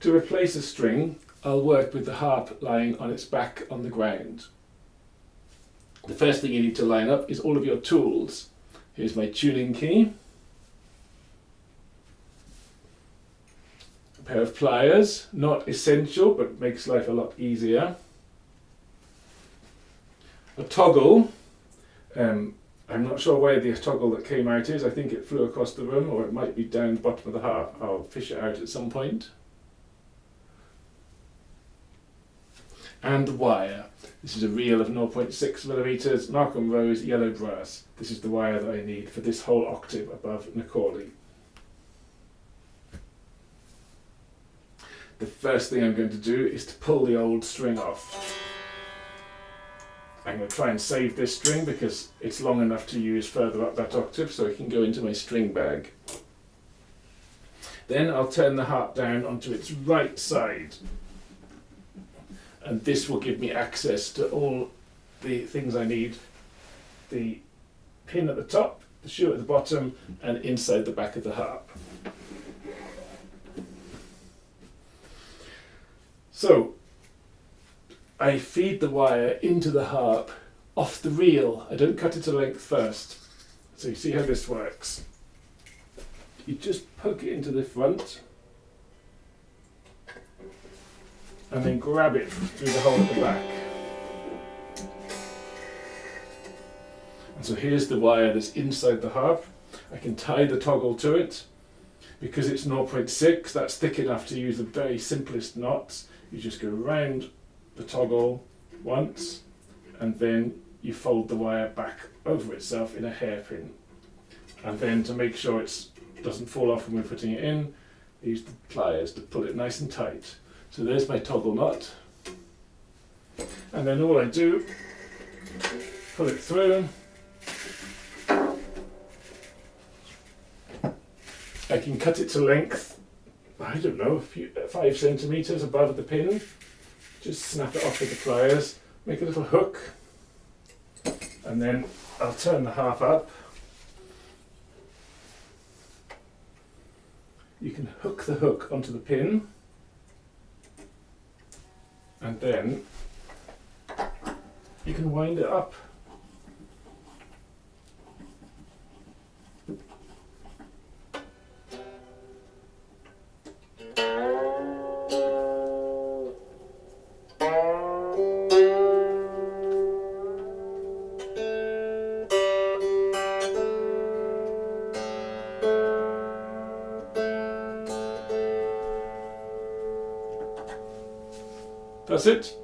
To replace a string, I'll work with the harp lying on its back on the ground. The first thing you need to line up is all of your tools. Here's my tuning key, a pair of pliers, not essential but makes life a lot easier, a toggle, um, I'm not sure where the toggle that came out is, I think it flew across the room or it might be down the bottom of the harp, I'll fish it out at some point. And the wire. This is a reel of 0.6 millimeters Malcolm Rose yellow brass. This is the wire that I need for this whole octave above na comhluighe. The first thing I'm going to do is to pull the old string off. I'm going to try and save this string because it's long enough to use further up that octave so it can go into my string bag. Then I'll turn the harp down onto its right side and this will give me access to all the things I need. The pin at the top, the shoe at the bottom and inside the back of the harp. So I feed the wire into the harp off the reel. I don't cut it to length first. So you see how this works. You just poke it into the front and then grab it through the hole at the back. And so here's the wire that's inside the harp. I can tie the toggle to it. Because it's 0.6, that's thick enough to use the very simplest knots. You just go around the toggle once and then you fold the wire back over itself in a hairpin. And then to make sure it doesn't fall off when we're putting it in, use the pliers to pull it nice and tight. So there's my toggle nut. And then all I do, pull it through. I can cut it to length, I don't know, a few, uh, five centimetres above the pin. Just snap it off with the pliers, make a little hook, and then I'll turn the half up. You can hook the hook onto the pin and then you can wind it up. That's it.